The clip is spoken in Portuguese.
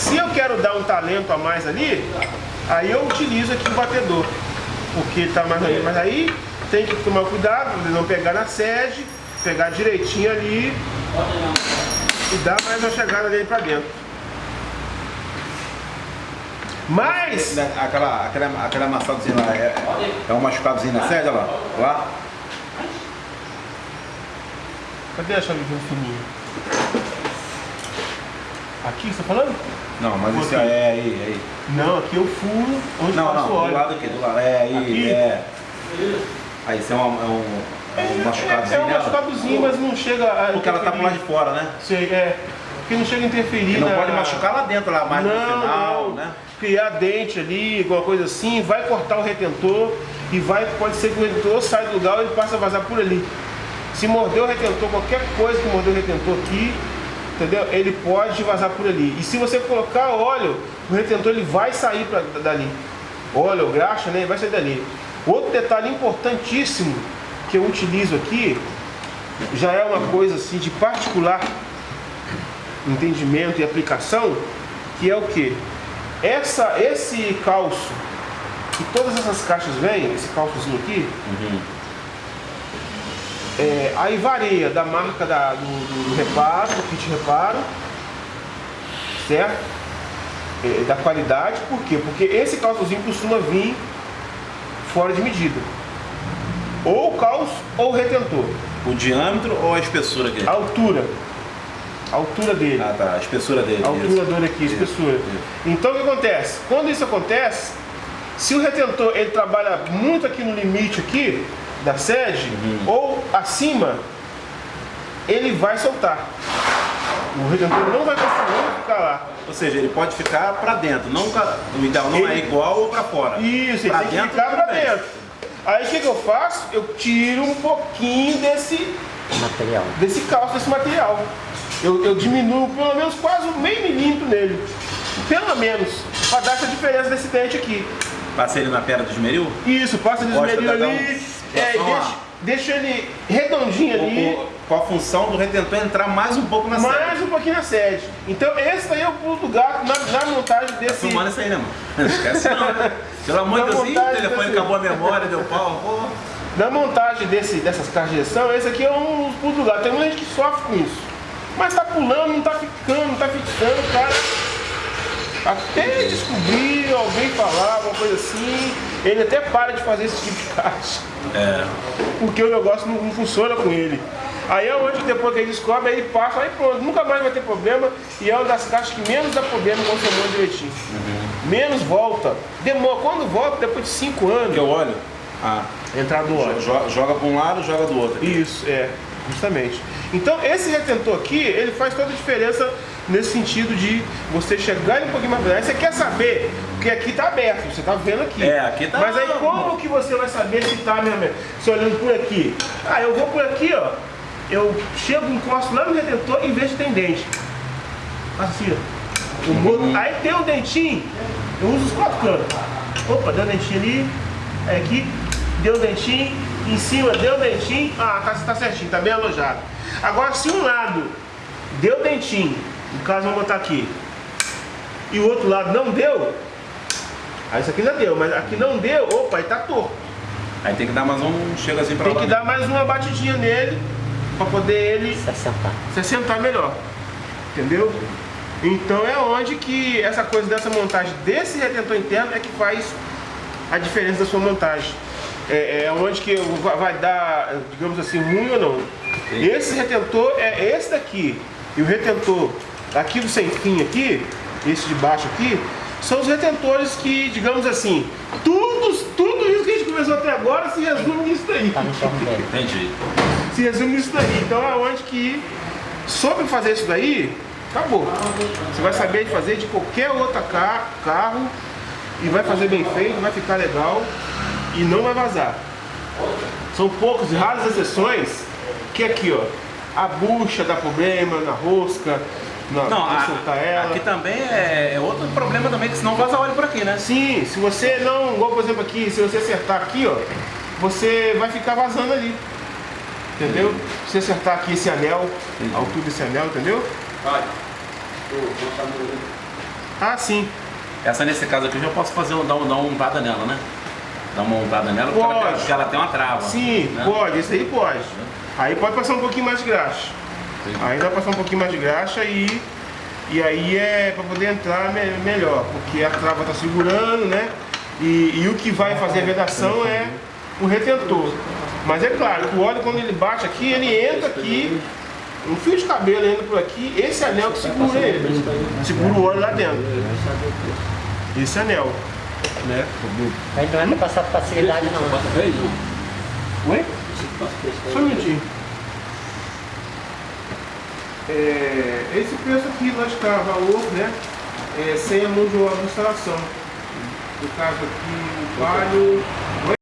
Se eu quero dar um talento a mais ali, aí eu utilizo aqui o batedor, porque tá mais ali, mas aí tem que tomar cuidado de não pegar na sede, pegar direitinho ali e dar mais uma chegada dele para dentro. Mas. Né, aquela, aquela, aquela amassadozinha lá, é, é um machucadozinho na sede, olha lá. lá. Cadê a chave fininha? Aqui, você tá falando? Não, mas isso é aí, aí. Não, aqui eu furo onde não, passa não, o óleo. do lado aqui, do lado. É aí, aqui? é. Aí isso é um, é um, é um machucadozinho. É, é um machucadozinho, mas não chega a. Porque ela tá pro lado de fora, né? Sei, é. Porque não chega a interferir. Não na... pode machucar lá dentro, lá mais não, no final, não. né? Criar dente ali, alguma coisa assim, vai cortar o retentor e vai, pode ser que o retentor saia do lugar e ele passe a vazar por ali. Se morder o retentor, qualquer coisa que morder o retentor aqui, entendeu? Ele pode vazar por ali. E se você colocar óleo, o retentor ele vai sair pra, dali. Óleo, graxa, né? Vai sair dali. Outro detalhe importantíssimo que eu utilizo aqui, já é uma coisa assim de particular entendimento e aplicação, que é o que? Essa, esse calço, que todas essas caixas vêm, esse calçozinho aqui, Uhum. É, aí varia da marca da, do, do reparo, do kit reparo, certo? É, da qualidade, por quê? Porque esse calçozinho costuma vir fora de medida. Ou o calço ou o retentor. O diâmetro ou a espessura aqui? A altura. A altura dele. Ah tá, a espessura dele. A altura dele aqui, a espessura. isso. Então o que acontece? Quando isso acontece, se o retentor ele trabalha muito aqui no limite aqui da sede Uhum. ou acima, ele vai soltar. O retentor não vai conseguir ficar lá. Ou seja, ele pode ficar pra dentro, não o ideal não é Ele- igual ou pra fora. Isso, ele Pra tem que dentro, ficar tudo pra bem. dentro. Aí o que, que eu faço? Eu tiro um pouquinho desse, material. desse calço, desse material. Eu, eu diminuo pelo menos quase um meio milímetro nele. Pelo menos. Pra dar essa diferença desse dente aqui. Passei ele na pedra do esmeril? Isso, passa de Gosta esmeril ali. Um- É, e lá. deixa, deixa ele redondinho ali. Com, a função do retentor entrar mais um pouco na Mais sede. um pouquinho na sede. Então esse daí é o pulo do gato na, na montagem desse. Filmando isso aí, né, mano? Não esquece não. né? Pelo amor de Deus, ih, o telefone desse- acabou a memória, deu pau. Pô. Na montagem desse, dessas caixas de direção, esse aqui é um pulo do gato. Tem muita gente que sofre com isso. Mas tá pulando, não tá ficando, não tá fixando, o cara. Até descobrir, alguém falar, alguma coisa assim, ele até para de fazer esse tipo de caixa. É. Porque o negócio não, não funciona com ele. Aí é onde que depois que ele descobre, aí ele passa, aí pronto, nunca mais vai ter problema. E é uma das caixas que menos dá problema quando você monta direitinho. Menos volta. Demora, quando volta, depois de 5 anos, Porque eu olho, ah, entrar do óleo. jo- joga pra um lado, joga do outro. Isso, é, justamente. Então esse retentor aqui, ele faz toda a diferença nesse sentido de você chegar um pouquinho mais Você quer saber, porque aqui tá aberto, você tá vendo aqui. É, aqui tá- Mas aí como que você vai saber se tá mesmo? Se olhando por aqui. Ah, eu vou por aqui, ó. Eu chego, encosto lá no retentor e vejo se tem dente. Assim, ó. O mo- Aí tem um dentinho, eu uso os quatro cantos. Opa, deu um dentinho ali, aí aqui, deu um dentinho, em cima deu um dentinho, ah, tá, tá certinho, tá bem alojado. Agora, se um lado deu dentinho, no caso vamos botar aqui, e o outro lado não deu, aí isso aqui já deu, mas aqui não deu, opa, aí tá torto. Aí tem que dar mais um, chega assim pra Tem lá. que dar mais uma batidinha nele, pra poder ele Se assentar. se assentar melhor. Entendeu? Então é onde que essa coisa dessa montagem desse retentor interno é que faz a diferença da sua montagem. É, é onde que vai dar, digamos assim, ruim ou não. Esse retentor é esse daqui. E o retentor aqui do sem fim aqui, esse de baixo aqui, são os retentores que, digamos assim, tudo, tudo isso que a gente conversou até agora se resume nisso daí Tá. Entendi. se resume nisso daí. Então é onde que soube fazer isso daí, acabou. Você vai saber fazer de qualquer outro ca- carro e vai fazer bem feito, vai ficar legal e não vai vazar. São poucos e raras exceções que aqui, ó, a bucha dá problema na rosca, Não, pra a- soltar ela. aqui também é, é outro problema também, que senão vaza óleo por aqui, né? Sim, se você não, igual por exemplo aqui, se você acertar aqui, ó, você vai ficar vazando ali. Entendeu? Se você acertar aqui esse anel, a altura desse anel, entendeu? Ah, sim. Essa nesse caso aqui eu já posso fazer, dar, um- dar uma untada nela, né? Dar uma untada nela porque ela, tem, Pode. ela tem uma trava. Sim, né? pode, esse aí pode. Aí pode passar um pouquinho mais de graxa. Entendi. Aí dá pra passar um pouquinho mais de graxa e, e aí é pra poder entrar me- melhor, porque a trava tá segurando, né? E, e o que vai fazer a vedação é o retentor. Mas é claro que o óleo quando ele bate aqui, ele entra aqui, um fio de cabelo entra por aqui, esse anel que segura ele. Segura o óleo lá dentro. Esse anel. Né? Aí não é pra passar facilidade não. Oi? Só um minutinho. É, esse preço aqui nós está valor, né? É, sem a mão de obra de instalação. No caso aqui, o palho